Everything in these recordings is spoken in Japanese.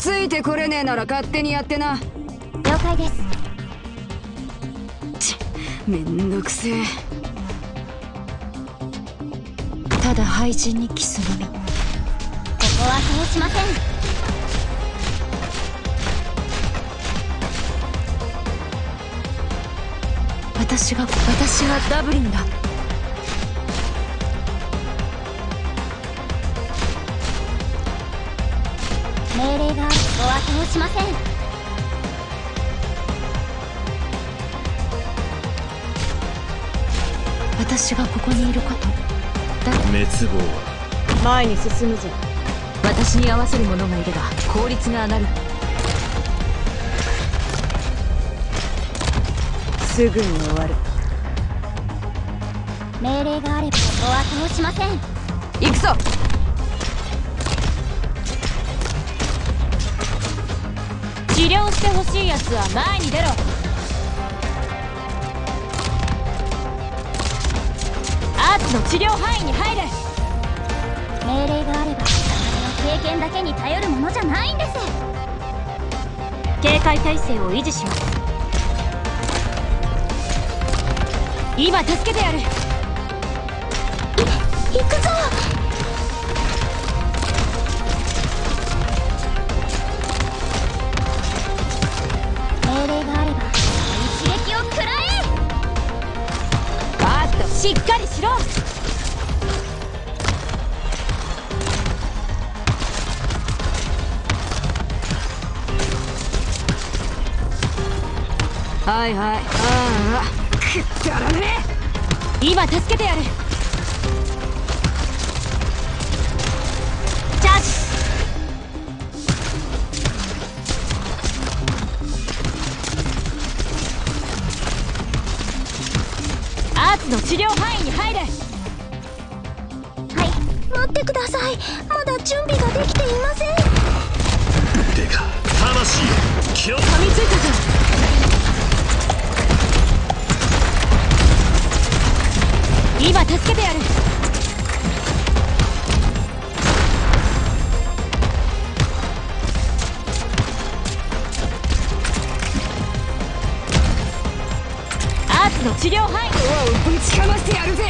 ついてこれねえなら勝手にやってな。了解です。ちめんどくせえ。ただ廃人にキスのみ。ここはそうしません。私が私がダブリンだ命令がお後をしません。私がここにいること。だ滅亡は。前に進むぞ。私に合わせる者がいれば効率が上がる。すぐに終わる。命令があればお後をしません。行くぞ治療してほしいやつは前に出ろ。アーツの治療範囲に入れ。命令があればの経験だけに頼るものじゃないんです。警戒態勢を維持します。今助けてやる。い行くぞしっかりしろ。はいはい。ああ。くだらねえ。今助けてやる。チャージ。の治療範囲に入れ。はい待ってください。まだ準備ができていません。てか魂気を噛みついたぞ今助けてやるの治療範囲ぶちかましてやるぜ。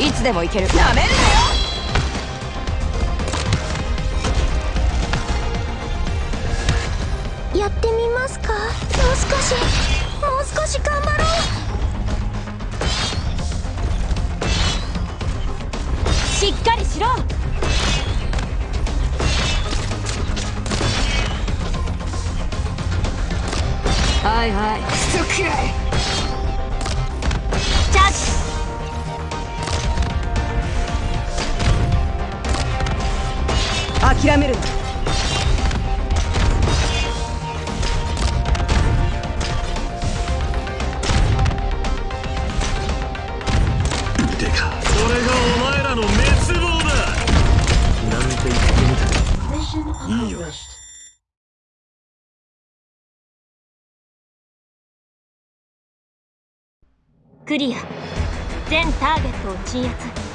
いつでもいける。なめるなよ。やってみますか？もう少し。もう少し頑張ろう。しっかりしろはいはい。クソくらい。チャージ。諦めるな。てか。それがお前らの滅亡だ。なんて言ってみたいいよクリア。全ターゲットを鎮圧。